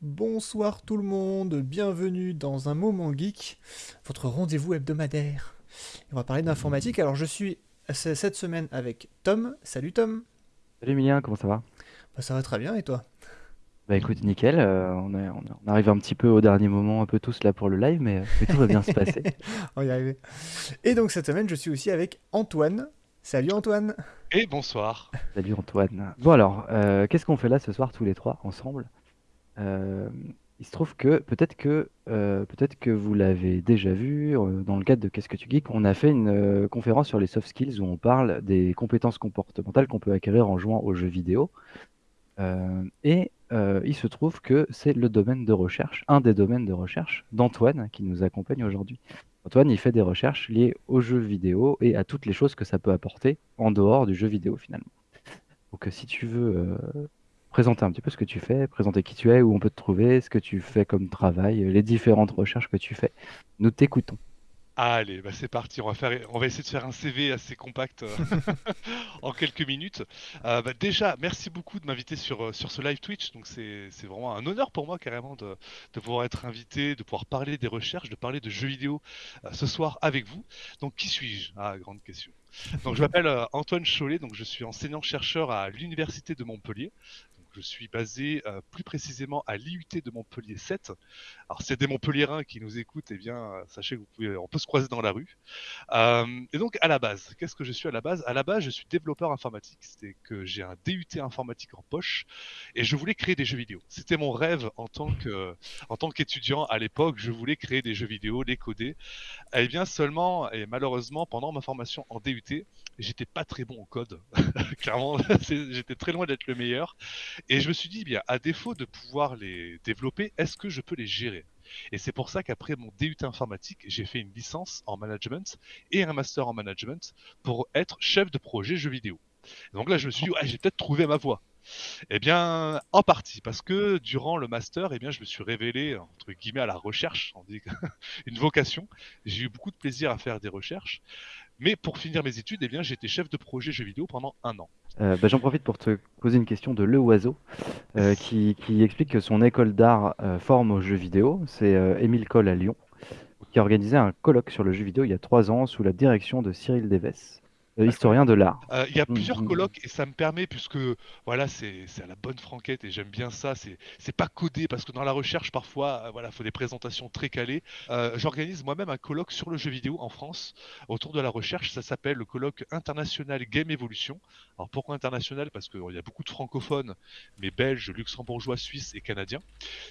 Bonsoir tout le monde, bienvenue dans un moment geek, votre rendez-vous hebdomadaire. On va parler d'informatique. Alors je suis cette semaine avec Tom. Salut Tom. Salut Emilien, comment ça va? Bah, ça va très bien et toi? Bah écoute, nickel, euh, on est- on est- on arrive un petit peu au dernier moment, un peu tous là pour le live, mais, euh, mais tout va bien se passer. On va y arriver. Et donc cette semaine je suis aussi avec Antoine. Salut Antoine. Et bonsoir. Salut Antoine. Bon alors, euh, qu'est-ce qu'on fait là ce soir tous les trois ensemble? Euh, il se trouve que peut-être que euh, peut-être que vous l'avez déjà vu euh, dans le cadre de Qu'est-ce que tu geeks, on a fait une conférence sur les soft skills où on parle des compétences comportementales qu'on peut acquérir en jouant aux jeux vidéo. Et il se trouve que c'est le domaine de recherche, un des domaines de recherche d'Antoine qui nous accompagne aujourd'hui. Antoine, il fait des recherches liées aux jeux vidéo et à toutes les choses que ça peut apporter en dehors du jeu vidéo finalement. Donc si tu veux présenter un petit peu ce que tu fais, présenter qui tu es, où on peut te trouver, ce que tu fais comme travail, euh, les différentes recherches que tu fais, nous t'écoutons. Allez, bah c'est parti. On va faire, on va essayer de faire un CV assez compact euh, en quelques minutes. Euh, bah déjà, merci beaucoup de m'inviter sur, sur ce live Twitch. Donc c'est, vraiment un honneur pour moi carrément de, de pouvoir être invité, de pouvoir parler des recherches, de parler de jeux vidéo ce soir avec vous. Donc qui suis-je? Ah, grande question. Donc je m'appelle Antoine Chollet, donc je suis enseignant-chercheur à l'Université de Montpellier. Je suis basé euh, plus précisément à l'IUT de Montpellier 7. Alors, c'est des Montpelliérains qui nous écoutent, eh bien, euh, sachez que peut se croiser dans la rue. Euh, et donc, à la base, qu'est-ce que je suis à la base? À la base, je suis développeur informatique. C'est que j'ai un DUT informatique en poche et je voulais créer des jeux vidéo. C'était mon rêve en tant que, en tant qu'étudiant à l'époque. Je voulais créer des jeux vidéo, les coder. Eh bien, seulement et malheureusement, pendant ma formation en DUT, j'étais pas très bon au code. Clairement, j'étais très loin d'être le meilleur. Et je me suis dit, bien, à défaut de pouvoir les développer, est-ce que je peux les gérer? Et c'est pour ça qu'après mon DUT informatique, j'ai fait une licence en management et un master en management pour être chef de projet jeux vidéo. Donc là, je me suis dit, j'ai peut-être trouvé ma voie. Eh bien, en partie, parce que durant le master, eh bien, je me suis révélé, entre guillemets, à la recherche, on dit une vocation. J'ai eu beaucoup de plaisir à faire des recherches. Mais pour finir mes études, eh bien, j'étais chef de projet jeux vidéo pendant un an. Euh, bah, j'en profite pour te poser une question de Le Oiseau, euh, qui, qui explique que son école d'art euh, forme aux jeux vidéo. C'est Émile Coll à Lyon, qui a organisé un colloque sur le jeu vidéo il y a trois ans sous la direction de Cyril Deves, historien de l'art. Euh, Il y a Mm, plusieurs mm. colloques et ça me permet, puisque voilà, c'est c'est à la bonne franquette et j'aime bien ça. C'est c'est pas codé parce que dans la recherche, parfois, euh, voilà, faut des présentations très calées. Euh, J'organise moi-même un colloque sur le jeu vidéo en France autour de la recherche. Ça s'appelle le colloque international Game Evolution. Alors pourquoi international? Parce qu'il y a beaucoup de francophones, mais belges, luxembourgeois, suisses et canadiens.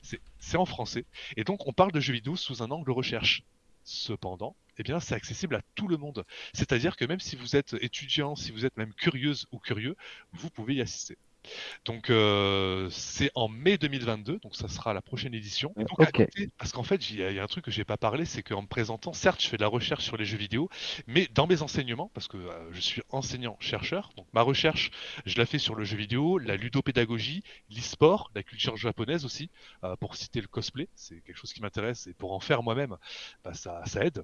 C'est c'est en français. Et donc on parle de jeux vidéo sous un angle recherche. Cependant, eh bien, c'est accessible à tout le monde. C'est-à-dire que même si vous êtes étudiant, si vous êtes même curieuse ou curieux, vous pouvez y assister. Donc euh, c'est en mai 2022, donc ça sera la prochaine édition. Et donc à parce qu'en fait, il y, a il y a un truc que j'ai pas parlé, c'est qu'en me présentant, certes, je fais de la recherche sur les jeux vidéo, mais dans mes enseignements, parce que euh, je suis enseignant-chercheur, donc ma recherche, je la fais sur le jeu vidéo, la ludopédagogie, l'e-sport, la culture japonaise aussi, euh, pour citer le cosplay, c'est quelque chose qui m'intéresse et pour en faire moi-même, bah, ça, ça aide.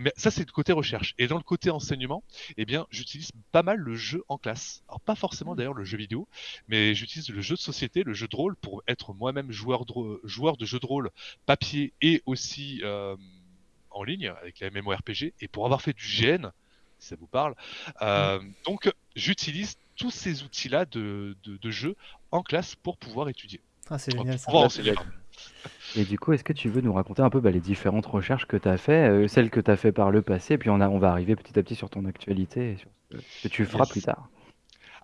Mais ça, c'est le côté recherche. Et dans le côté enseignement, eh bien, j'utilise pas mal le jeu en classe. Alors pas forcément d'ailleurs le jeu vidéo, mais j'utilise le jeu de société, le jeu de rôle, pour être moi-même joueur de, joueur de jeu de rôle papier et aussi euh, en ligne avec la MMORPG, et pour avoir fait du GN, si ça vous parle. Euh, donc j'utilise tous ces outils-là de, de, de jeu en classe pour pouvoir étudier. Ah, c'est Pour génial ça. pouvoir enseigner, pardon. Et du coup, est-ce que tu veux nous raconter un peu bah, les différentes recherches que tu as fait, euh, celles que tu as fait par le passé, puis on, a, on va arriver petit à petit sur ton actualité et sur ce que tu feras Yes. plus tard.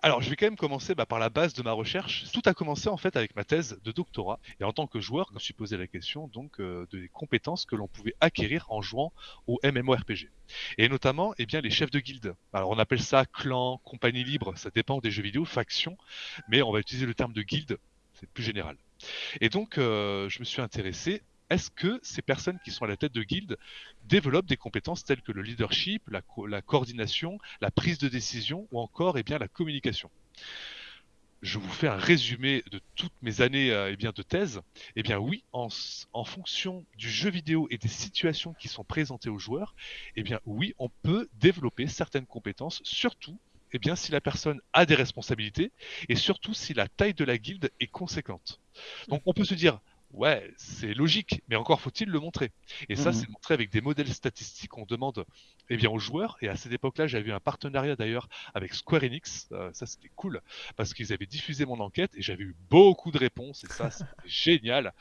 Alors, je vais quand même commencer bah, par la base de ma recherche. Tout a commencé en fait avec ma thèse de doctorat. Et en tant que joueur, je me suis posé la question donc euh, des compétences que l'on pouvait acquérir en jouant au MMORPG. Et notamment, eh bien, les chefs de guilde. Alors, on appelle ça clan, compagnie libre. Ça dépend des jeux vidéo, faction. Mais on va utiliser le terme de guilde. C'est plus général. Et donc, euh, je me suis intéressé. Est-ce que ces personnes qui sont à la tête de guilde développent des compétences telles que le leadership, la, co- la coordination, la prise de décision ou encore eh bien, la communication? Je vous fais un résumé de toutes mes années euh, eh bien, de thèse. Eh bien oui, en fonction du jeu vidéo et des situations qui sont présentées aux joueurs, eh bien oui, on peut développer certaines compétences, surtout eh bien, si la personne a des responsabilités et surtout si la taille de la guilde est conséquente. Donc on peut se dire, Ouais, c'est logique, mais encore faut-il le montrer. Et ça, Mhm. c'est montré avec des modèles statistiques. On demande eh bien, aux joueurs, et à cette époque-là, j'avais eu un partenariat d'ailleurs avec Square Enix. Euh, ça, c'était cool, parce qu'ils avaient diffusé mon enquête, et j'avais eu beaucoup de réponses, et ça, c'était génial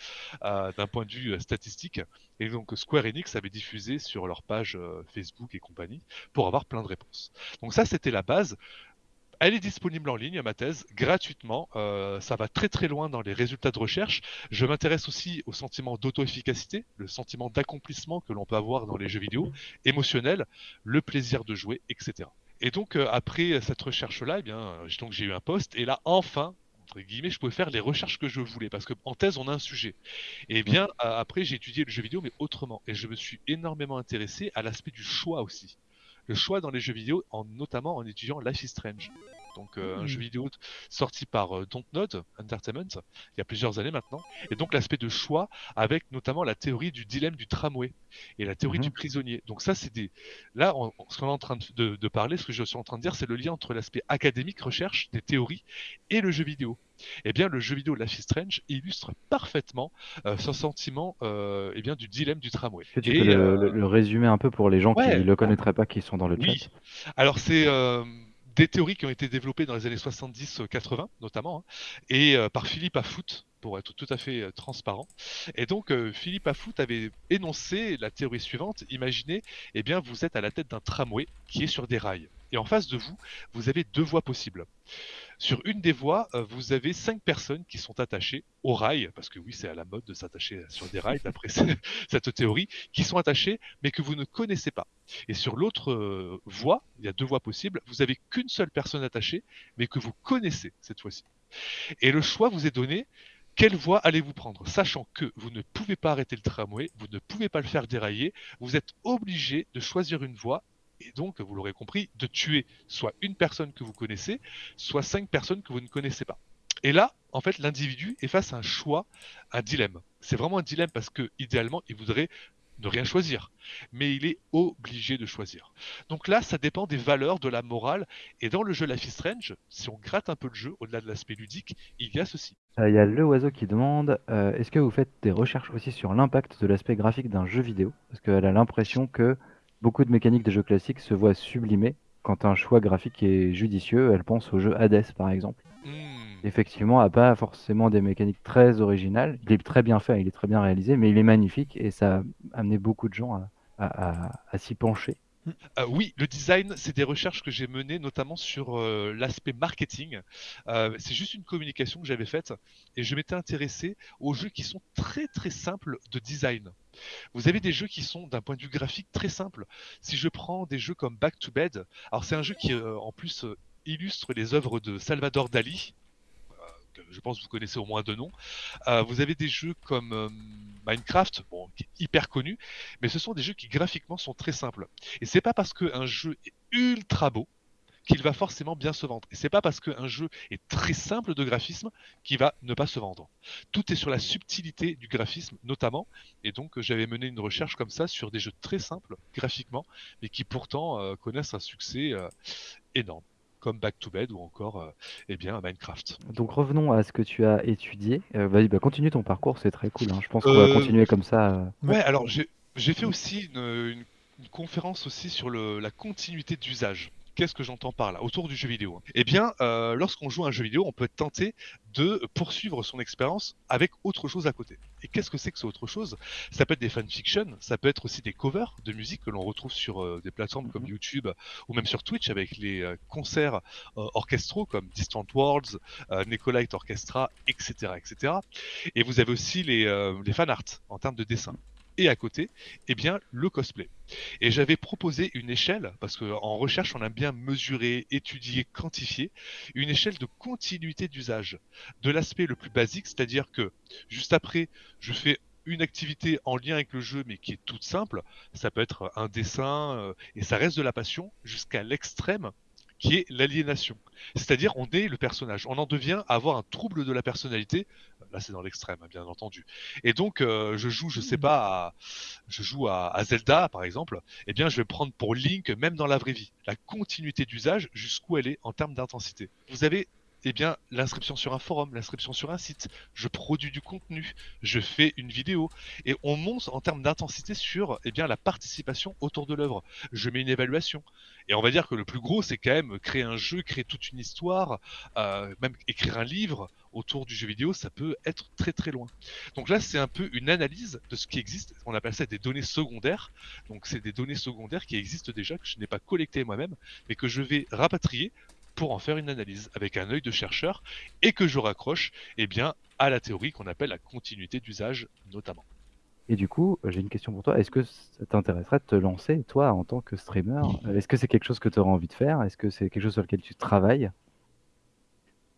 euh, d'un point de vue euh, statistique. Et donc, Square Enix avait diffusé sur leur page euh, Facebook et compagnie pour avoir plein de réponses. Donc ça, c'était la base. Elle est disponible en ligne, ma thèse, gratuitement. Euh, ça va très très loin dans les résultats de recherche. Je m'intéresse aussi au sentiment d'auto-efficacité, le sentiment d'accomplissement que l'on peut avoir dans les jeux vidéo, émotionnel, le plaisir de jouer, etc. Et donc euh, après cette recherche-là, eh bien, j'ai- eu un poste et là enfin, entre guillemets, je pouvais faire les recherches que je voulais parce que en thèse on a un sujet. Et bien a- après j'ai étudié le jeu vidéo mais autrement et je me suis énormément intéressé à l'aspect du choix aussi le choix dans les jeux vidéo, en, notamment en étudiant Life is Strange. Donc euh, un jeu vidéo t- sorti par euh, Dontnod Entertainment il y a plusieurs années maintenant. Et donc l'aspect de choix avec notamment la théorie du dilemme du tramway et la théorie du prisonnier. Donc ça c'est des... Là, on- ce qu'on est en train de, parler, ce que je suis en train de dire, c'est le lien entre l'aspect académique, recherche, des théories et le jeu vidéo. Eh bien, le jeu vidéo Life is Strange illustre parfaitement euh, ce sentiment euh, eh bien, du dilemme du tramway. Est-ce que tu Et, peux le, euh, le- résumer un peu pour les gens qui ne le connaîtraient pas, qui sont dans le Oui. chat? Alors, c'est euh, des théories qui ont été développées dans les années 70-80, notamment, hein, et euh, par Philippe Afout, pour être tout à fait euh, transparent. Et donc, euh, Philippe Afout avait énoncé la théorie suivante. Imaginez, eh bien, vous êtes à la tête d'un tramway qui est sur des rails. Et en face de vous, vous avez deux voies possibles. Sur une des voies, euh, vous avez cinq personnes qui sont attachées au rail, parce que oui, c'est à la mode de s'attacher sur des rails, d'après ce- cette théorie, qui sont attachées, mais que vous ne connaissez pas. Et sur l'autre euh, voie, il y a deux voies possibles, vous avez qu'une seule personne attachée, mais que vous connaissez cette fois-ci. Et le choix vous est donné. Quelle voie allez-vous prendre? Sachant que vous ne pouvez pas arrêter le tramway, vous ne pouvez pas le faire dérailler, vous êtes obligé de choisir une voie et donc, vous l'aurez compris, de tuer soit une personne que vous connaissez, soit cinq personnes que vous ne connaissez pas. Et là, en fait, l'individu est face à un choix, un dilemme. C'est vraiment un dilemme parce que, idéalement, il voudrait ne rien choisir, mais il est obligé de choisir. Donc là, ça dépend des valeurs, de la morale, et dans le jeu Life is Strange, si on gratte un peu le jeu, au-delà de l'aspect ludique, il y a ceci. Euh, Il y a le oiseau qui demande euh, est-ce que vous faites des recherches aussi sur l'impact de l'aspect graphique d'un jeu vidéo? Parce qu'elle a l'impression que beaucoup de mécaniques de jeux classiques se voient sublimées quand un choix graphique est judicieux. Elle pense au jeu Hades par exemple. Hmm. Effectivement, a pas forcément des mécaniques très originales. Il est très bien fait, il est très bien réalisé, mais il est magnifique et ça a amené beaucoup de gens à, à- à- à s'y pencher. Euh, oui, le design, c'est des recherches que j'ai menées notamment sur euh, l'aspect marketing. Euh, c'est juste une communication que j'avais faite et je m'étais intéressé aux jeux qui sont très très simples de design. Vous avez des jeux qui sont d'un point de vue graphique très simples. Si je prends des jeux comme Back to Bed, alors c'est un jeu qui en plus illustre les œuvres de Salvador Dali. Je pense que vous connaissez au moins deux noms. Euh, vous avez des jeux comme euh, Minecraft, qui est hyper connu, mais ce sont des jeux qui graphiquement sont très simples. Et c'est pas parce qu'un jeu est ultra beau qu'il va forcément bien se vendre. Et c'est pas parce qu'un jeu est très simple de graphisme qu'il va ne pas se vendre. Tout est sur la subtilité du graphisme, notamment. Et donc, j'avais mené une recherche comme ça sur des jeux très simples graphiquement, mais qui pourtant euh, connaissent un succès énorme, comme Back to Bed ou encore, euh, eh bien, Minecraft. Donc revenons à ce que tu as étudié. Euh, vas-y, bah, continue ton parcours, c'est très cool. hein. Je pense qu'on va Euh, continuer comme ça. euh. Ouais, alors j'ai j'ai fait aussi une, une- une conférence aussi sur le- la continuité d'usage. Qu'est-ce que j'entends par là autour du jeu vidéo Eh bien, euh, lorsqu'on joue à un jeu vidéo, on peut être tenté de poursuivre son expérience avec autre chose à côté. Et qu'est-ce que c'est que ce autre chose? Ça peut être des fanfictions, ça peut être aussi des covers de musique que l'on retrouve sur euh, des plateformes comme Mhm. YouTube ou même sur Twitch avec les euh, concerts orchestraux comme Distant Worlds, Nicolite Orchestra, etc., etc. Et vous avez aussi les, les fan art en termes de dessin. Et à côté, eh bien, le cosplay. Et j'avais proposé une échelle, parce qu'en recherche, on aime bien mesurer, étudier, quantifier, une échelle de continuité d'usage. De l'aspect le plus basique, c'est-à-dire que juste après, je fais une activité en lien avec le jeu, mais qui est toute simple. Ça peut être un dessin, euh, et ça reste de la passion, jusqu'à l'extrême, qui est l'aliénation. C'est-à-dire, on est le personnage. On en devient à avoir un trouble de la personnalité. Là, c'est dans l'extrême, hein, bien entendu. Et donc, euh, je joue, je sais pas, à, je joue à, à Zelda, par exemple. Eh bien, je vais prendre pour Link, même dans la vraie vie, la continuité d'usage jusqu'où elle est en termes d'intensité. Vous avez eh bien, l'inscription sur un forum, l'inscription sur un site. Je produis du contenu, je fais une vidéo, et on monte en termes d'intensité sur, eh bien, la participation autour de l'œuvre. Je mets une évaluation. Et on va dire que le plus gros, c'est quand même créer un jeu, créer toute une histoire, euh, même écrire un livre autour du jeu vidéo, ça peut être très très loin. Donc là, c'est un peu une analyse de ce qui existe. On appelle ça des données secondaires. Donc c'est des données secondaires qui existent déjà, que je n'ai pas collectées moi-même, mais que je vais rapatrier pour en faire une analyse avec un œil de chercheur et que je raccroche eh bien, à la théorie qu'on appelle la continuité d'usage notamment. Et du coup, j'ai une question pour toi. Est-ce que ça t'intéresserait de te lancer, toi, en tant que streamer? Est-ce que c'est quelque chose que tu auras envie de faire? Est-ce que c'est quelque chose sur lequel tu travailles?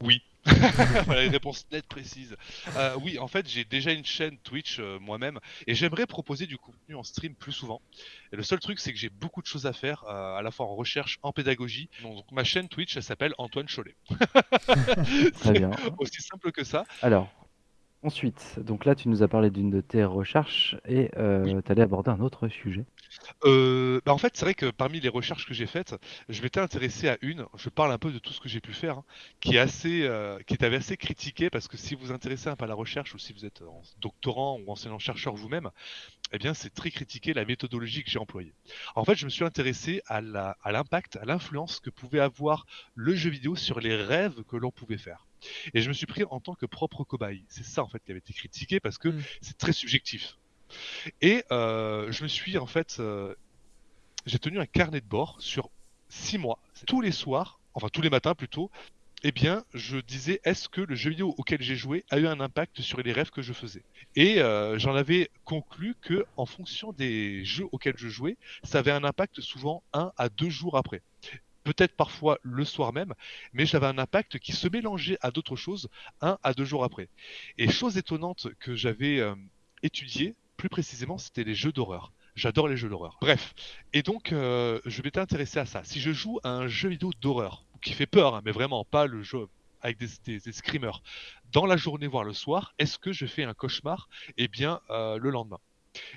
Oui, voilà une réponse nette, précise. Euh, oui, en fait, j'ai déjà une chaîne Twitch euh, moi-même et j'aimerais proposer du contenu en stream plus souvent. Et le seul truc, c'est que j'ai beaucoup de choses à faire, euh, à la fois en recherche, en pédagogie. Donc, ma chaîne Twitch, elle s'appelle Antoine Cholet. Très bien. Aussi simple que ça. Alors, Ensuite, donc là, tu nous as parlé d'une de tes recherches et euh, tu allais aborder un autre sujet. Euh, bah en fait, c'est vrai que parmi les recherches que j'ai faites, je m'étais intéressé à une. Je parle un peu de tout ce que j'ai pu faire, hein, qui est assez, euh, qui est assez critiqué parce que si vous vous intéressez un peu à la recherche ou si vous êtes doctorant ou enseignant chercheur vous-même, eh bien, c'est très critiqué la méthodologie que j'ai employée. En fait, je me suis intéressé à l'impact, à l'influence que pouvait avoir le jeu vidéo sur les rêves que l'on pouvait faire. Et je me suis pris en tant que propre cobaye. C'est ça en fait qui avait été critiqué parce que mmh. c'est très subjectif. Et euh, je me suis en fait, euh, j'ai tenu un carnet de bord sur six mois, tous les soirs, enfin tous les matins plutôt. Eh bien, je disais, est-ce que le jeu vidéo auquel j'ai joué a eu un impact sur les rêves que je faisais? Et euh, j'en avais conclu que, en fonction des jeux auxquels je jouais, ça avait un impact souvent un à deux jours après peut-être parfois le soir même, mais j'avais un impact qui se mélangeait à d'autres choses un à deux jours après. Et chose étonnante que j'avais euh, étudiée, plus précisément, c'était les jeux d'horreur. J'adore les jeux d'horreur. Bref, et donc euh, je m'étais intéressé à ça. Si je joue à un jeu vidéo d'horreur, qui fait peur, hein, mais vraiment pas le jeu avec des, screamers, dans la journée voire le soir, est-ce que je fais un cauchemar? Eh bien, euh, le lendemain.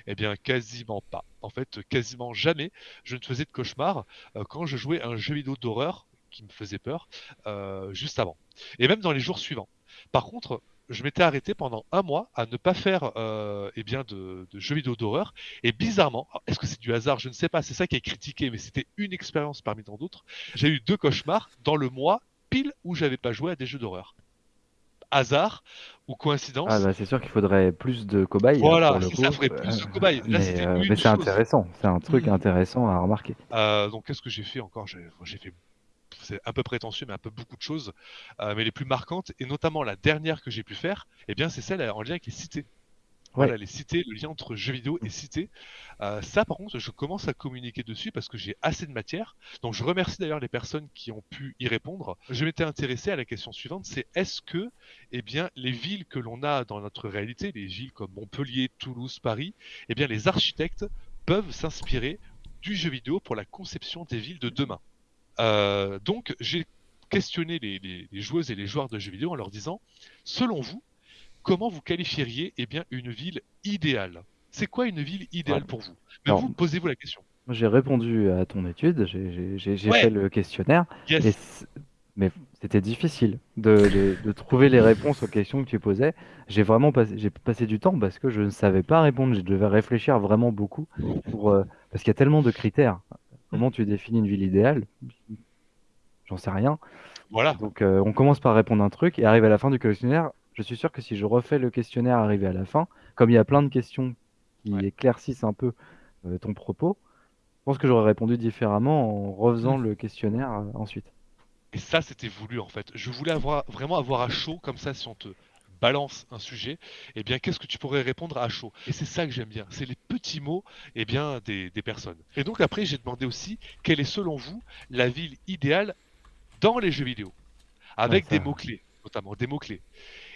Eh bien, quasiment pas. En fait, quasiment jamais je ne faisais de cauchemar euh, quand je jouais un jeu vidéo d'horreur qui me faisait peur euh, juste avant. Et même dans les jours suivants. Par contre, je m'étais arrêté pendant un mois à ne pas faire euh, eh bien de, jeux vidéo d'horreur. Et bizarrement, est-ce que c'est du hasard? Je ne sais pas. C'est ça qui est critiqué, mais c'était une expérience parmi tant d'autres. J'ai eu deux cauchemars dans le mois pile où j'avais pas joué à des jeux d'horreur hasard ou coïncidence? Ah bah c'est sûr qu'il faudrait plus de cobayes. Voilà, ça ferait plus de cobayes. mais, euh, c'est intéressant, c'est un truc hmm. intéressant à remarquer. Euh, donc qu'est-ce que j'ai fait encore? J'ai fait c'est un peu prétentieux, mais un peu beaucoup de choses, euh, mais les plus marquantes, et notamment la dernière que j'ai pu faire, eh bien, c'est celle en lien avec les cités. Voilà, les cités, le lien entre jeux vidéo et cités. Euh, ça, par contre, je commence à communiquer dessus parce que j'ai assez de matière. Donc, je remercie d'ailleurs les personnes qui ont pu y répondre. Je m'étais intéressé à la question suivante, c'est est-ce que, eh bien, les villes que l'on a dans notre réalité, les villes comme Montpellier, Toulouse, Paris, eh bien, les architectes peuvent s'inspirer du jeu vidéo pour la conception des villes de demain. Euh, donc, j'ai questionné les joueuses et les joueurs de jeux vidéo en leur disant, selon vous, comment vous qualifieriez eh bien, une ville idéale? C'est quoi une ville idéale pour vous? Posez-vous la question. J'ai répondu à ton étude, j'ai fait le questionnaire, mais c'était difficile de, trouver les réponses aux questions que tu posais. J'ai vraiment passé, passé du temps parce que je ne savais pas répondre, je devais réfléchir vraiment beaucoup, pour, euh, parce qu'il y a tellement de critères. Comment tu définis une ville idéale? J'en sais rien. Voilà. Donc euh, on commence par répondre un truc et arrive à la fin du questionnaire, je suis sûr que si je refais le questionnaire arrivé à la fin, comme il y a plein de questions qui éclaircissent un peu euh, ton propos, je pense que j'aurais répondu différemment en refaisant mmh. le questionnaire euh, ensuite. Et ça, c'était voulu en fait. Je voulais avoir, vraiment avoir à chaud, comme ça, si on te balance un sujet, eh bien, qu'est-ce que tu pourrais répondre à chaud? Et c'est ça que j'aime bien, c'est les petits mots eh bien, des, personnes. Et donc après, j'ai demandé aussi, quelle est selon vous la ville idéale dans les jeux vidéo? Avec des mots-clés, notamment des mots-clés.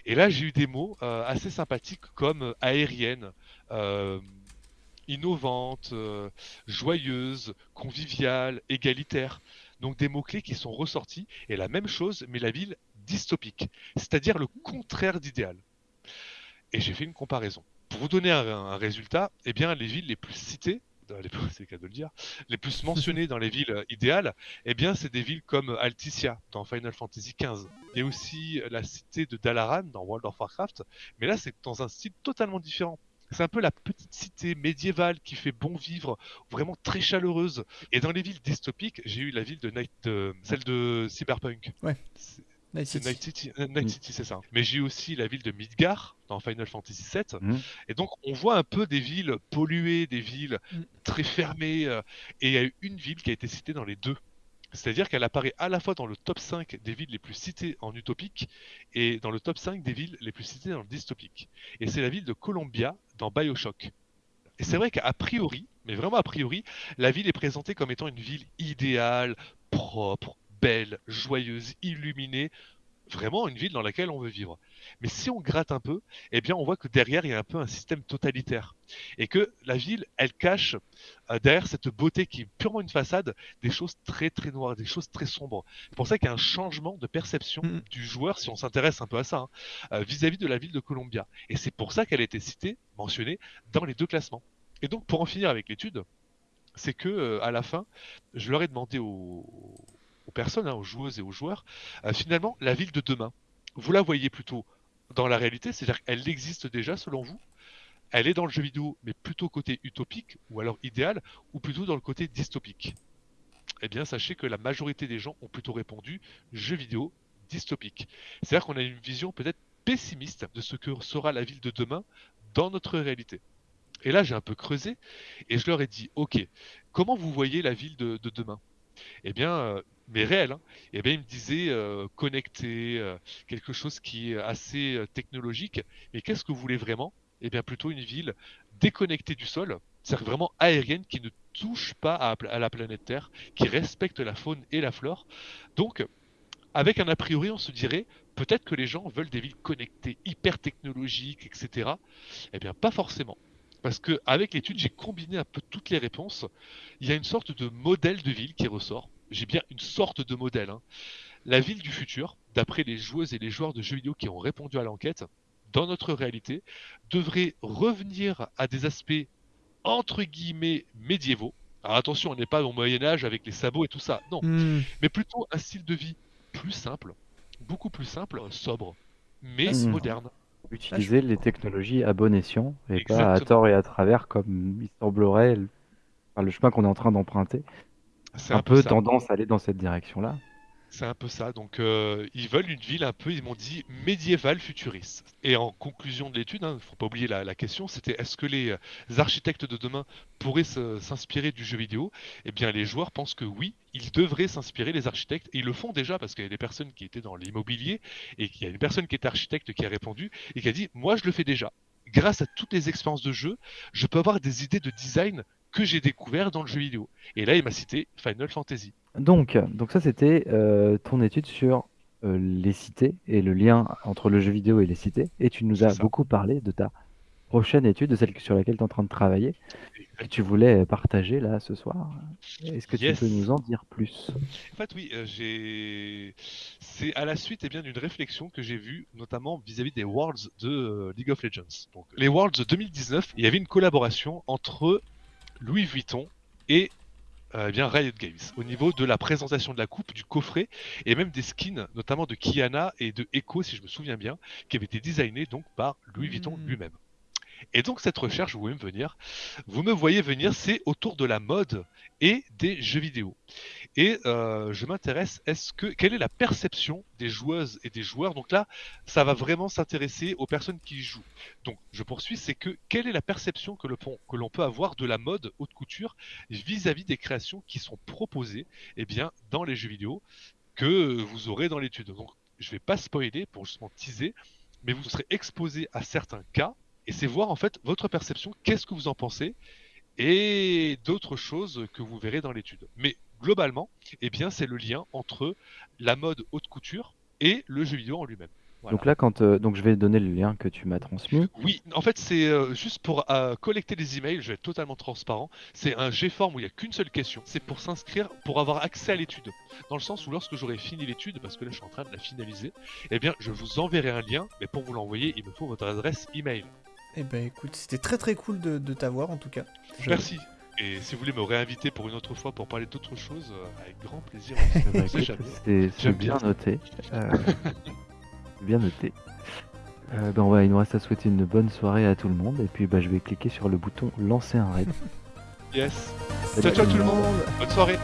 Et là, j'ai eu des mots euh, assez sympathiques comme euh, aérienne, euh, innovante, joyeuse, conviviale, égalitaire. Donc des mots-clés qui sont ressortis. Et la même chose, mais la ville dystopique, c'est-à-dire le contraire d'idéal. Et j'ai fait une comparaison. Pour vous donner un, résultat, eh bien, les villes les plus citées euh, les, c'est le cas de le dire, les plus mentionnées dans les villes euh, idéales, eh bien, c'est des villes comme Alticia dans Final Fantasy XV. Il y a aussi la cité de Dalaran dans World of Warcraft, mais là, c'est dans un style totalement différent. C'est un peu la petite cité médiévale qui fait bon vivre, vraiment très chaleureuse. Et dans les villes dystopiques, j'ai eu la ville de Night, celle de Cyberpunk. Ouais. C'est- Night City. Night City, euh, Night Mm. City, c'est ça. Mais j'ai aussi la ville de Midgar dans Final Fantasy VII. Mm. Et donc, on voit un peu des villes polluées, des villes Mm. très fermées. euh, et il y a eu une ville qui a été citée dans les deux. C'est-à-dire qu'elle apparaît à la fois dans le top 5 des villes les plus citées en utopique et dans le top 5 des villes les plus citées dans le dystopique. Et c'est la ville de Columbia dans Bioshock. Et c'est vrai qu'à priori, mais vraiment a priori, la ville est présentée comme étant une ville idéale, propre, belle, joyeuse, illuminée, vraiment une ville dans laquelle on veut vivre. Mais si on gratte un peu, eh bien on voit que derrière il y a un peu un système totalitaire et que la ville, elle cache euh, derrière cette beauté qui est purement une façade des choses très très noires, des choses très sombres. C'est pour ça qu'il y a un changement de perception Mhm. du joueur si on s'intéresse un peu à ça hein, euh, vis-à-vis de la ville de Columbia. Et c'est pour ça qu'elle a été citée, mentionnée dans les deux classements. Et donc pour en finir avec l'étude, c'est que euh, à la fin, je leur ai demandé aux personnes, hein, aux joueuses et aux joueurs, euh, finalement la ville de demain. Vous la voyez plutôt dans la réalité, c'est-à-dire qu'elle existe déjà selon vous? Elle est dans le jeu vidéo, mais plutôt côté utopique ou alors idéal, ou plutôt dans le côté dystopique? Eh bien, sachez que la majorité des gens ont plutôt répondu jeu vidéo dystopique. C'est-à-dire qu'on a une vision peut-être pessimiste de ce que sera la ville de demain dans notre réalité. Et là, j'ai un peu creusé et je leur ai dit, ok, comment vous voyez la ville de, de demain? Eh bien, euh, mais réel, hein, eh bien, ils me disaient euh, connecté, euh, quelque chose qui est assez euh, technologique. Mais qu'est-ce que vous voulez vraiment? Eh bien, plutôt une ville déconnectée du sol, c'est-à-dire vraiment aérienne, qui ne touche pas à, à la planète Terre, qui respecte la faune et la flore. Donc, avec un a priori, on se dirait peut-être que les gens veulent des villes connectées, hyper technologiques, etc. Eh bien, pas forcément. Parce que avec l'étude, j'ai combiné un peu toutes les réponses. Il y a une sorte de modèle de ville qui ressort. J'ai bien une sorte de modèle. hein. La ville du futur, d'après les joueuses et les joueurs de jeux vidéo qui ont répondu à l'enquête, dans notre réalité, devrait revenir à des aspects entre guillemets médiévaux. Alors attention, on n'est pas au Moyen Âge avec les sabots et tout ça. Non, Hmm. mais plutôt un style de vie plus simple, beaucoup plus simple, sobre, mais c'est moderne. Utiliser les technologies à bon escient et pas à tort et à travers comme il semblerait le, enfin, le chemin qu'on est en train d'emprunter. C'est Un peu ça. tendance à aller dans cette direction-là. C'est un peu ça. Donc, euh, ils veulent une ville un peu, ils m'ont dit, médiévale futuriste. Et en conclusion de l'étude, il ne faut pas oublier la, la question, c'était est-ce que les euh, architectes de demain pourraient s'inspirer du jeu vidéo? Eh bien, les joueurs pensent que oui, ils devraient s'inspirer, les architectes, et ils le font déjà parce qu'il y a des personnes qui étaient dans l'immobilier, et qu'il y a une personne qui était architecte qui a répondu, et qui a dit, moi, je le fais déjà. Grâce à toutes les expériences de jeu, je peux avoir des idées de design que j'ai découvert dans le jeu vidéo. Et là, il m'a cité Final Fantasy. Donc, donc ça, c'était euh, ton étude sur euh, les cités et le lien entre le jeu vidéo et les cités. Et tu nous as ça. beaucoup parlé de ta prochaine étude, de celle sur laquelle tu es en train de travailler, que tu voulais partager là ce soir. Est-ce que Yes. tu peux nous en dire plus? En fait, oui, euh, j'ai. C'est à la suite eh bien d'une réflexion que j'ai vue, notamment vis-à-vis des Worlds de euh, League of Legends. Donc, les Worlds 2019, il y avait une collaboration entre Louis Vuitton et euh, eh bien Riot Games au niveau de la présentation de la coupe, du coffret et même des skins, notamment de Kiana et de Echo, si je me souviens bien, qui avaient été designés donc par Louis Vuitton Mm. lui-même. Et donc cette recherche, vous me venir, vous me voyez venir, c'est autour de la mode et des jeux vidéo. Et euh, je m'intéresse, est-ce que quelle est la perception des joueuses et des joueurs? Donc là, ça va vraiment s'intéresser aux personnes qui y jouent. Donc je poursuis, c'est que quelle est la perception que l'on peut avoir de la mode haute couture vis-à-vis des créations qui sont proposées, eh bien, dans les jeux vidéo que vous aurez dans l'étude? Donc je vais pas spoiler pour justement teaser, mais vous serez exposé à certains cas et c'est voir en fait votre perception, qu'est-ce que vous en pensez et d'autres choses que vous verrez dans l'étude. Mais globalement, eh bien, c'est le lien entre la mode haute couture et le jeu vidéo en lui-même. Voilà. Donc là, quand euh, donc je vais donner le lien que tu m'as transmis. Oui, en fait, c'est euh, juste pour euh, collecter les emails, je vais être totalement transparent. C'est un G-form où il n'y a qu'une seule question. C'est pour s'inscrire, pour avoir accès à l'étude. Dans le sens où lorsque j'aurai fini l'étude, parce que là je suis en train de la finaliser, eh bien, je vous enverrai un lien, mais pour vous l'envoyer, il me faut votre adresse email. Eh ben écoute, c'était très très cool de, de t'avoir en tout cas. Je- Merci. Et si vous voulez me réinviter pour une autre fois pour parler d'autres choses, euh, avec grand plaisir. C'est bien bien. noté. Euh, bien noté. Euh, ben, on va, il nous reste à souhaiter une bonne soirée à tout le monde. Et puis bah, je vais cliquer sur le bouton lancer un raid. Yes. Salut Ciao, ciao tout le monde. Bonne soirée.